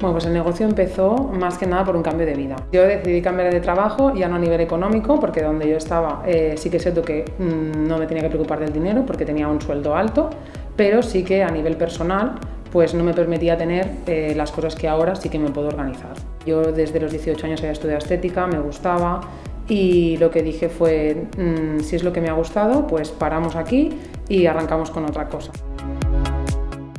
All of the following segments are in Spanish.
Bueno, pues el negocio empezó más que nada por un cambio de vida. Yo decidí cambiar de trabajo, ya no a nivel económico, porque donde yo estaba eh, sí que es cierto que mm, no me tenía que preocupar del dinero porque tenía un sueldo alto, pero sí que a nivel personal pues no me permitía tener eh, las cosas que ahora sí que me puedo organizar. Yo desde los 18 años había estudiado estética, me gustaba y lo que dije fue, mm, si es lo que me ha gustado, pues paramos aquí y arrancamos con otra cosa.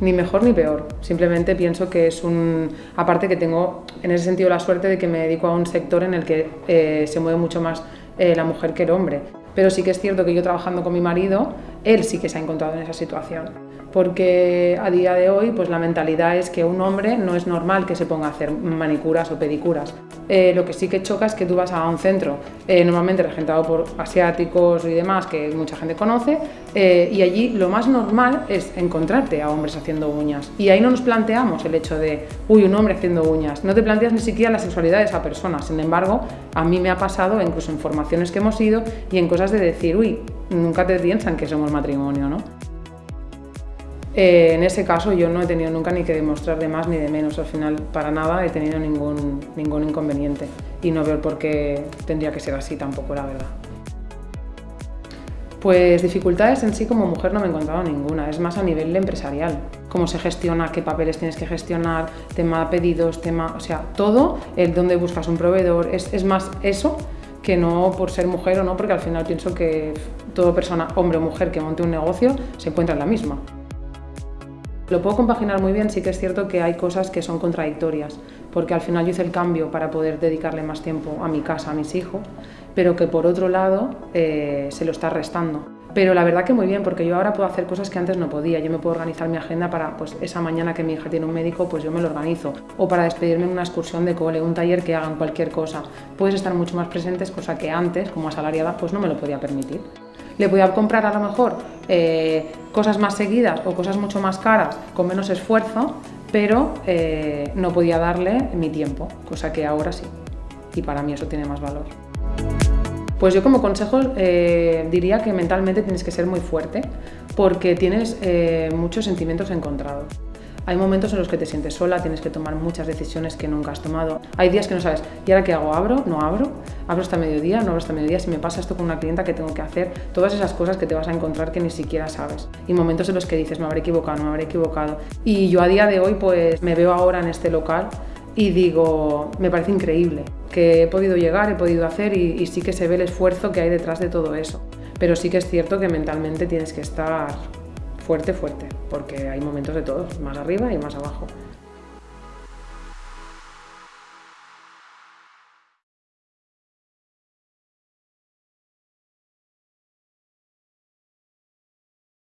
Ni mejor ni peor, simplemente pienso que es un... Aparte que tengo en ese sentido la suerte de que me dedico a un sector en el que eh, se mueve mucho más eh, la mujer que el hombre. Pero sí que es cierto que yo trabajando con mi marido, él sí que se ha encontrado en esa situación. Porque a día de hoy pues la mentalidad es que un hombre no es normal que se ponga a hacer manicuras o pedicuras. Eh, lo que sí que choca es que tú vas a un centro eh, normalmente regentado por asiáticos y demás que mucha gente conoce eh, y allí lo más normal es encontrarte a hombres haciendo uñas. Y ahí no nos planteamos el hecho de uy un hombre haciendo uñas, no te planteas ni siquiera la sexualidad de esa persona, sin embargo a mí me ha pasado incluso en formaciones que hemos ido y en cosas de decir uy nunca te piensan que somos matrimonio, ¿no? Eh, en ese caso yo no he tenido nunca ni que demostrar de más ni de menos, al final para nada he tenido ningún, ningún inconveniente y no veo por qué tendría que ser así tampoco, la verdad. Pues dificultades en sí como mujer no me he encontrado ninguna, es más a nivel empresarial. Cómo se gestiona, qué papeles tienes que gestionar, tema pedidos, tema, o sea, todo, el dónde buscas un proveedor, es, es más eso que no por ser mujer o no, porque al final pienso que toda persona, hombre o mujer que monte un negocio, se encuentra en la misma. Lo puedo compaginar muy bien, sí que es cierto que hay cosas que son contradictorias, porque al final yo hice el cambio para poder dedicarle más tiempo a mi casa, a mis hijos, pero que por otro lado eh, se lo está restando. Pero la verdad que muy bien, porque yo ahora puedo hacer cosas que antes no podía. Yo me puedo organizar mi agenda para pues, esa mañana que mi hija tiene un médico, pues yo me lo organizo. O para despedirme en una excursión de cole, un taller que hagan cualquier cosa. Puedes estar mucho más presentes, cosa que antes, como asalariada, pues no me lo podía permitir. Le podía comprar a lo mejor eh, cosas más seguidas o cosas mucho más caras con menos esfuerzo, pero eh, no podía darle mi tiempo, cosa que ahora sí. Y para mí eso tiene más valor. Pues yo como consejo eh, diría que mentalmente tienes que ser muy fuerte porque tienes muchos sentimientos encontrados. Hay momentos en los que te sientes sola, tienes que tomar muchas decisiones que nunca has tomado. Hay días que no sabes, ¿y ahora qué hago? ¿Abro? ¿No abro? ¿Abro hasta mediodía? ¿No abro hasta mediodía? Si me pasa esto con una clienta, ¿qué tengo que hacer? Todas esas cosas que te vas a encontrar que ni siquiera sabes. Y momentos en los que dices, me habré equivocado, me habré equivocado. Y yo a día de hoy, pues me veo ahora en este local y digo, me parece increíble que he podido llegar, he podido hacer y sí que se ve el esfuerzo que hay detrás de todo eso. Pero sí que es cierto que mentalmente tienes que estar fuerte, fuerte, porque hay momentos de todos, más arriba y más abajo.